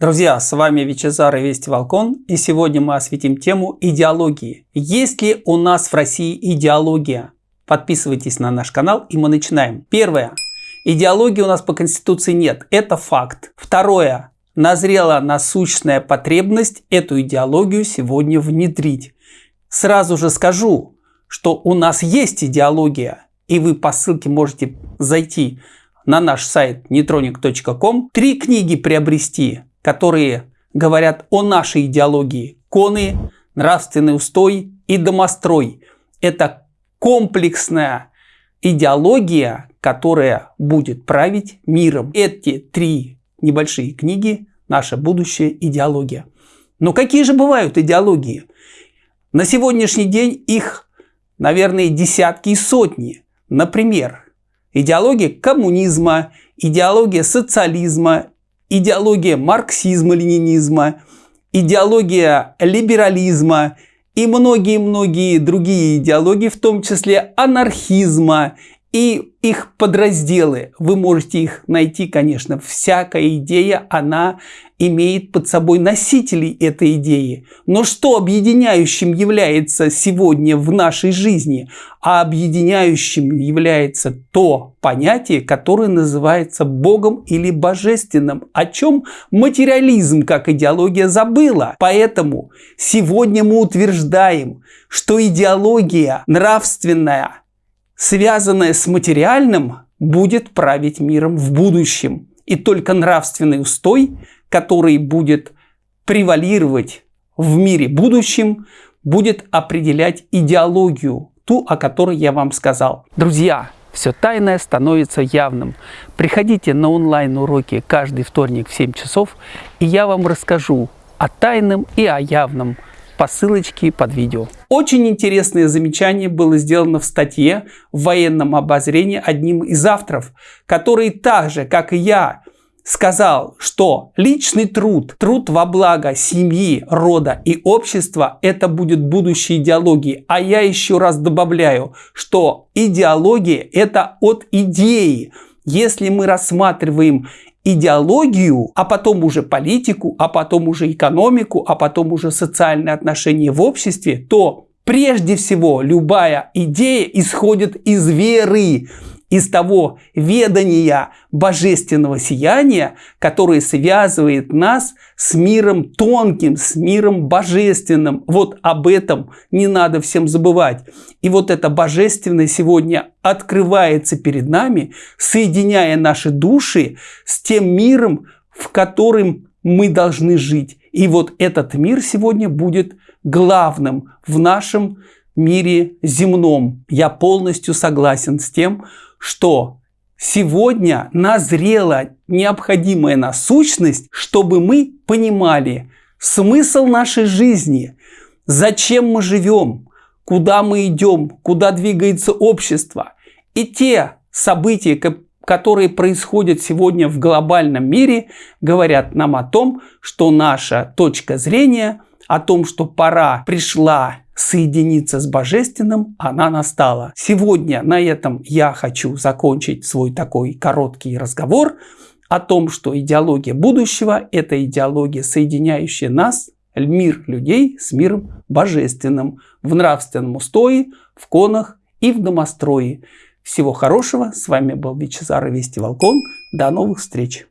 Друзья, с вами Вичезар и Вести Волкон, и сегодня мы осветим тему идеологии. Есть ли у нас в России идеология? Подписывайтесь на наш канал, и мы начинаем. Первое. Идеологии у нас по Конституции нет, это факт. Второе. Назрела насущная потребность эту идеологию сегодня внедрить. Сразу же скажу, что у нас есть идеология, и вы по ссылке можете зайти на наш сайт neutronic.com, три книги приобрести, которые говорят о нашей идеологии. Коны, нравственный устой и домострой. Это комплексная идеология, которая будет править миром. Эти три небольшие книги – наша будущая идеология. Но какие же бывают идеологии? На сегодняшний день их, наверное, десятки и сотни. Например, идеология коммунизма, идеология социализма, идеология марксизма-ленинизма, идеология либерализма и многие-многие другие идеологии, в том числе анархизма и их подразделы. Вы можете их найти, конечно. Всякая идея, она имеет под собой носителей этой идеи. Но что объединяющим является сегодня в нашей жизни? А объединяющим является то понятие, которое называется Богом или Божественным, о чем материализм как идеология забыла. Поэтому сегодня мы утверждаем, что идеология нравственная, связанная с материальным, будет править миром в будущем. И только нравственный устой который будет превалировать в мире будущем, будет определять идеологию, ту, о которой я вам сказал. Друзья, все тайное становится явным. Приходите на онлайн-уроки каждый вторник в 7 часов, и я вам расскажу о тайном и о явном по ссылочке под видео. Очень интересное замечание было сделано в статье в военном обозрении одним из авторов, который так же, как и я, сказал, что личный труд, труд во благо семьи, рода и общества – это будет будущее идеологии. А я еще раз добавляю, что идеология – это от идеи. Если мы рассматриваем идеологию, а потом уже политику, а потом уже экономику, а потом уже социальные отношения в обществе, то прежде всего любая идея исходит из веры из того ведания божественного сияния, которое связывает нас с миром тонким, с миром божественным. Вот об этом не надо всем забывать. И вот это божественное сегодня открывается перед нами, соединяя наши души с тем миром, в котором мы должны жить. И вот этот мир сегодня будет главным в нашем мире земном. Я полностью согласен с тем, что сегодня назрела необходимая насущность, чтобы мы понимали смысл нашей жизни, зачем мы живем, куда мы идем, куда двигается общество. И те события, которые происходят сегодня в глобальном мире, говорят нам о том, что наша точка зрения, о том, что пора пришла соединиться с Божественным, она настала. Сегодня на этом я хочу закончить свой такой короткий разговор о том, что идеология будущего – это идеология, соединяющая нас, мир людей, с миром божественным, в нравственном устое, в конах и в домострое. Всего хорошего. С вами был и Вести Волкон. До новых встреч.